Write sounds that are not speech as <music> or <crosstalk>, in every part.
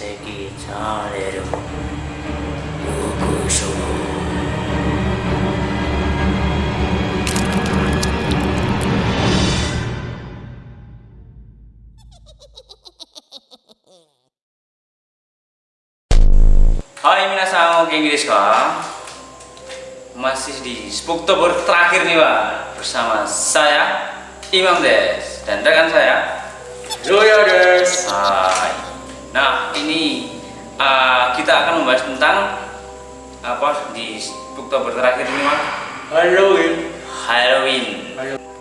Hai minasan, genki desu ka? Masih di Spooktober terakhir nih Pak Bersama saya, Imam Des Dan rekan saya Joya des. Hai Nah ini uh, kita akan membahas tentang Apa di Spooktober terakhir ini Pak Halloween. Halloween.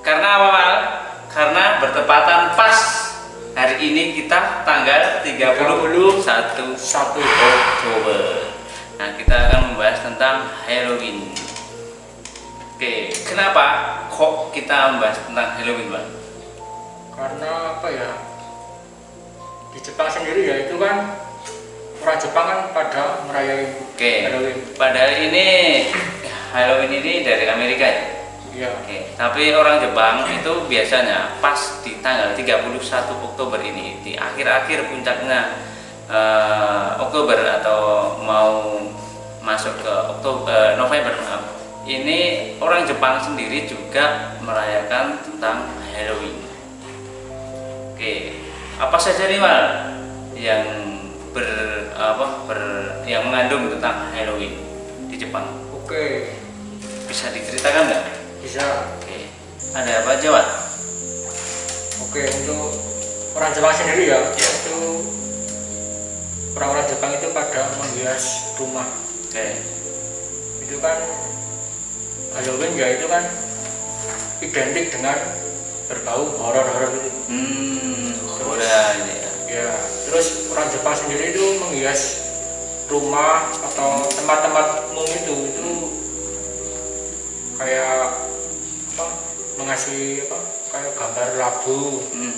Karena apa Pak? Karena bertepatan pas hari ini kita tanggal 31 Satu. Oktober. Nah, kita akan membahas tentang Halloween. Oke, kenapa kok kita membahas tentang Halloween, Bang? Karena apa ya? Di Jepang sendiri ya itu kan orang Jepang kan pada merayakan Oke. Halloween. Padahal ini Halloween ini dari Amerika ya. Iya. Oke, tapi orang Jepang itu biasanya pas di tanggal 31 Oktober ini di akhir-akhir puncaknya eh, Oktober atau mau masuk ke Oktober November maaf. Ini orang Jepang sendiri juga merayakan tentang Halloween. Oke, apa saja nih Mal yang ber apa ber yang mengandung tentang Halloween di Jepang? Oke. Bisa diceritakan nggak? Bisa. Oke, ada apa aja, Pak? Oke untuk orang Jepang sendiri ya Iya. itu orang-orang Jepang itu pada menghias rumah. Oke, Itu kan Halloween ya itu kan identik dengan berbau horor-horor itu. hmm, ya. Ya, terus orang Jepang sendiri itu menghias rumah atau tempat-tempat umum itu itu kayak apa mengasih apa kayak gambar labu. Hmm,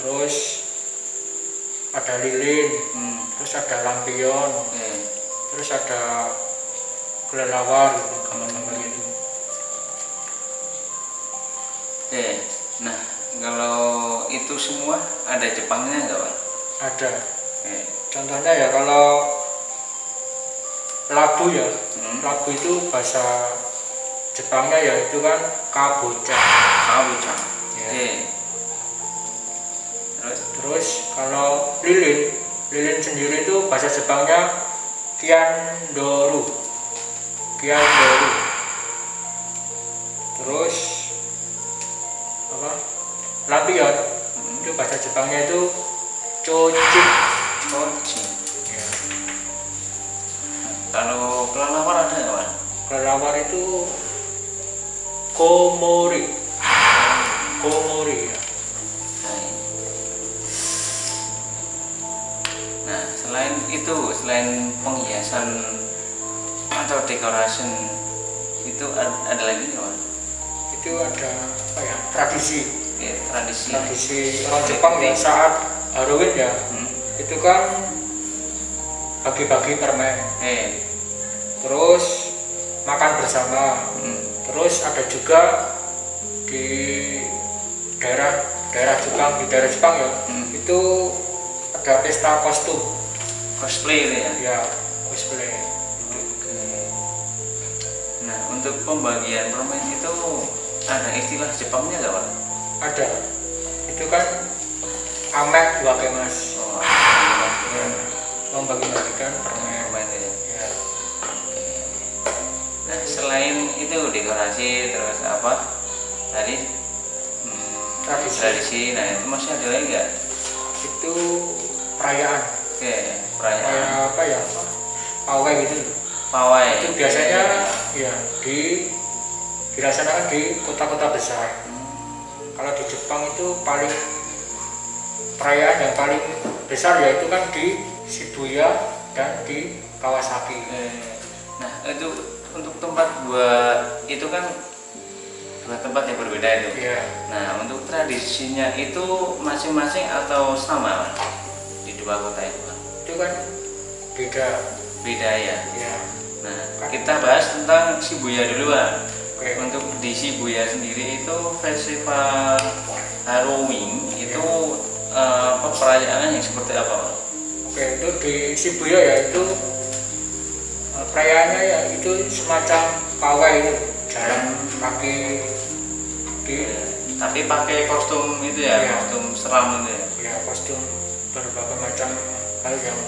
terus ada lilin hmm, terus ada lampion oke, terus ada kelelawar gitu gambar-gambar gitu. Oke. Nah, kalau itu semua ada Jepangnya nggak, Pak? ada Oke, contohnya ya kalau labu ya hmm, labu itu bahasa Jepangnya ya itu kan kabocha kabucang. Ya. Oke. Terus, Terus kalau lilin, lilin sendiri itu bahasa Jepangnya kiandoru. Kiandoru. Terus apa? Lampion hmm, itu bahasa Jepangnya itu chochi. coci. Ya. Kalau kelelawar ada nggak, Pak? Kelelawar itu komori. Komori ya. Nah, selain itu, selain penghiasan atau decoration itu ad- ada lagi nggak, Pak? Itu ada apa ya? Tradisi. Ya, tradisi. Tradisi orang Jepang ya saat Halloween ya. Hmm. itu kan bagi-bagi permen Eh, terus makan bersama hmm. terus ada juga di daerah daerah Jepang di daerah Jepang ya Hmm. itu ada pesta kostum cosplay itu ya. ya cosplay. Nah, untuk pembagian permen itu ada istilah Jepangnya nggak, Pak? Ada. Itu kan amek Oh, ya, membagi-bagikan permen permen itu ya. ya Nah, selain itu dekorasi terus apa? Tadi? Hmm, Tradisi. tradisi. Nah, itu masih ada lagi nggak? itu perayaan. Oke, perayaan. Kayak apa ya? Pawai gitu pawai. itu biasanya ya di dilaksanakan di kota-kota besar. Hmm, kalau di Jepang itu paling perayaan yang paling besar yaitu kan di Shibuya dan di Kawasaki eh, Nah, itu untuk tempat buat itu kan dua tempat yang berbeda itu. ya Nah, untuk tradisinya itu masing-masing atau sama di dua kota itu Pak? itu kan beda Beda ya. ya Nah, kita bahas tentang Shibuya dulu Pak. oke Untuk di Shibuya sendiri itu festival Halloween itu eh, apa perayaan yang seperti apa Pak? Oke, itu di Shibuya ya itu eh, perayaannya ya itu semacam pawai itu jalan kaki di tapi pakai kostum itu ya Iya. kostum seram itu ya ya kostum berbagai macam hal yang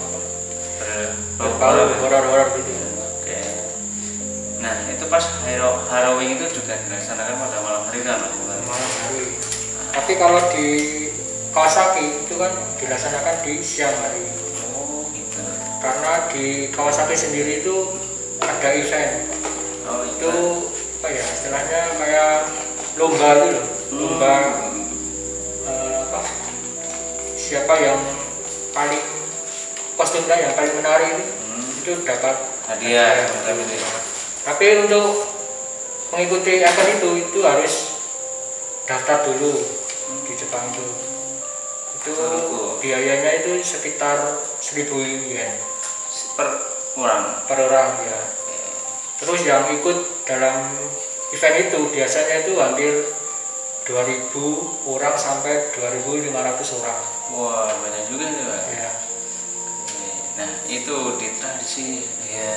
berbau horor-horor gitu. Nah itu pas Haro Halloween itu juga dilaksanakan pada malam hari kan malam hari. Tapi kalau di Kawasaki itu kan dilaksanakan di siang hari. Oh gitu. Karena di Kawasaki sendiri itu ada event. Oh Itu apa ya istilahnya kayak lomba gitu loh. Lomba eh, apa? Siapa yang paling kostumnya yang paling menarik itu, Hmm, itu dapat hadiah itu. ya? Tapi untuk mengikuti event itu itu harus daftar dulu di Jepang itu. Itu biayanya itu sekitar 1000 yen Per orang. per orang ya. Terus yang ikut dalam event itu biasanya itu hampir 2000 orang sampai 2500 orang. Wah banyak juga sih Pak. Ya. Oke. Nah itu di tradisi ya,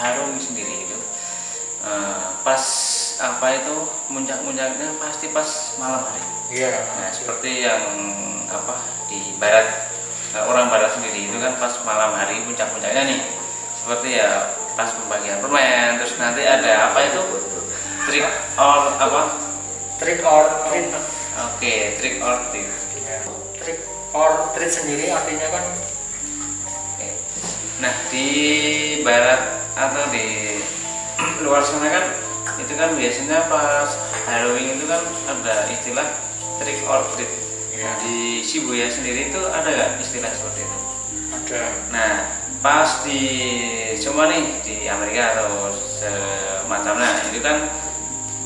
Halloween sendiri itu eh, pas apa itu muncak-muncaknya pasti pas malam hari. Iya. Nah seperti yang apa di barat eh, orang barat sendiri itu kan pas malam hari puncak-puncaknya nih seperti ya pas pembagian permen terus nanti ada apa itu trick or apa Trick or treat. oke trick or treat Ya. Trick or treat sendiri artinya kan nah di barat atau di luar sana kan itu kan biasanya pas Halloween itu kan ada istilah trick or treat ya, di Shibuya sendiri itu ada nggak istilah seperti itu ada Nah, pas di cuma nih di Amerika atau semacamnya itu kan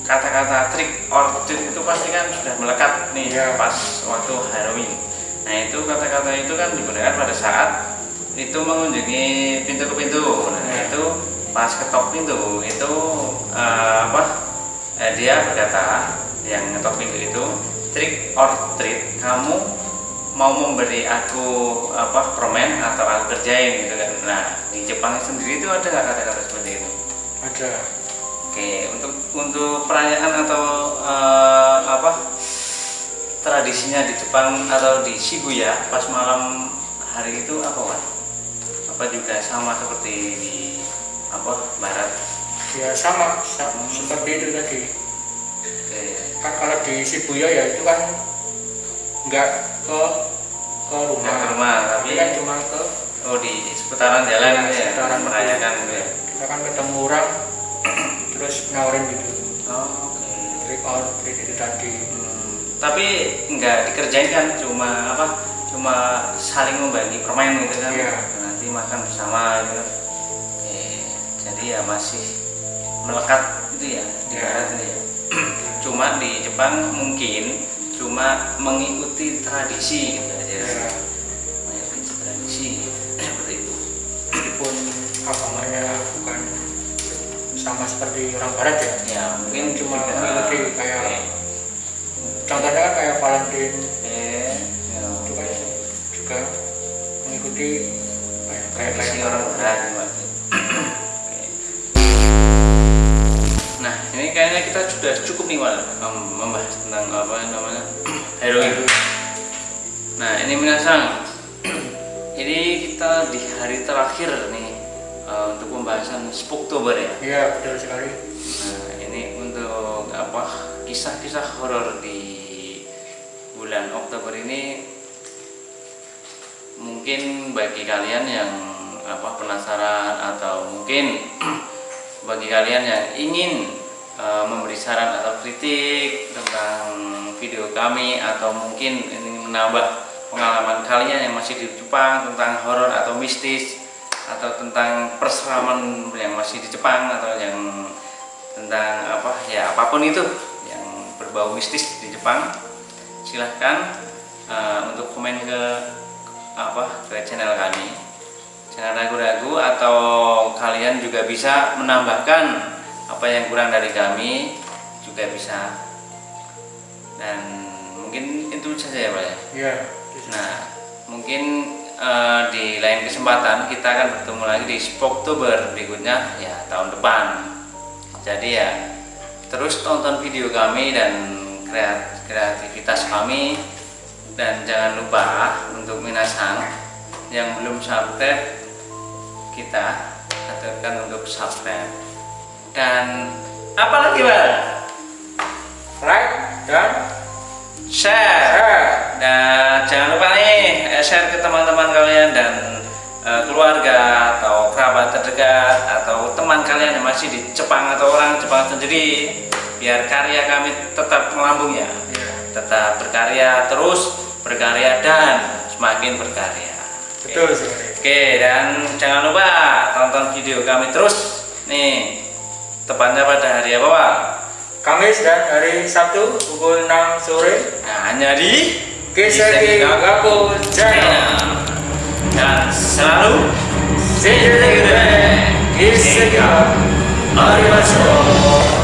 kata-kata trick or treat itu pasti kan sudah melekat nih Iya. pas waktu Halloween. Nah itu kata-kata itu kan digunakan pada saat itu mengunjungi pintu ke pintu. Nah Iya. itu pas ketok pintu itu eh, apa? eh, dia berkata yang ngetok pintu itu trick or treat kamu mau memberi aku apa permen atau aku kerjain gitu kan nah di Jepang sendiri itu ada nggak kata-kata seperti itu ada oke untuk untuk perayaan atau eh, apa tradisinya di Jepang atau di Shibuya pas malam hari itu apa Wan? apa juga sama seperti di ya sama, sa- seperti itu tadi. Oke. Kan kalau di Shibuya ya itu kan nggak ke ke rumah, Nggak ke rumah, tapi- kan cuma ke oh di seputaran jalan Ya, gitu ya seputaran merayakan gitu ya. Kita kan ketemu orang <clears throat> terus nawarin gitu. Oh, oke. Trick or treat itu tadi. Hmm, tapi nggak dikerjain kan cuma apa cuma saling membagi permen gitu kan. Iya. nanti makan bersama gitu. Jadi ya masih melekat gitu ya di Iya. barat ini ya. <clears throat> Cuma di Jepang mungkin cuma mengikuti tradisi gitu aja. Ya mengikuti tradisi <clears throat> seperti itu. Meskipun agamanya bukan sama seperti orang barat ya? Ya mungkin cuma juga- mengikuti kayak Oke. contohnya kan kayak Valentine. Eh, ya. itu kan juga mengikuti kayak kayak tradisi kayak orang barat kayaknya kita sudah cukup nih, Wal, em, membahas tentang apa namanya <clears throat> heroin. Nah, ini minasang. <clears throat> ini kita di hari terakhir nih eh, untuk pembahasan Spooktober ya. iya betul sekali Nah, ini untuk apa kisah-kisah horor di bulan Oktober ini mungkin bagi kalian yang apa penasaran atau mungkin <clears throat> bagi kalian yang ingin eh, memberi saran atau kritik tentang video kami atau mungkin ingin menambah pengalaman kalian yang masih di Jepang tentang horor atau mistis atau tentang perseraman yang masih di Jepang atau yang tentang apa ya apa pun itu yang berbau mistis di Jepang silahkan eh, untuk komen ke apa ke channel kami channel ragu-ragu atau kalian juga bisa menambahkan apa yang kurang dari kami juga bisa. Dan mungkin itu saja ya Pak ya? Iya. Nah, mungkin eh, di lain kesempatan kita akan bertemu lagi di Spoktober berikutnya ya tahun depan. Jadi ya terus tonton video kami dan kreat- kreativitas kami. Dan jangan lupa untuk minasan yang belum subscribe kita aturkan untuk subscribe dan apa lagi bang like dan share. Share. Dan jangan lupa nih eh, share ke teman-teman kalian dan eh, keluarga atau kerabat terdekat atau teman kalian yang masih di Jepang atau orang Jepang sendiri. Biar karya kami tetap melambung ya. Iya. tetap berkarya terus berkarya dan semakin berkarya. Betul sekali. Oke dan jangan lupa tonton video kami terus. Nih tepatnya pada hari apa Pak? Kamis dan hari Sabtu pukul 6 sore Nah, hanya di Kiseki Gaku Channel dan selalu time. Kiseki Arigatou.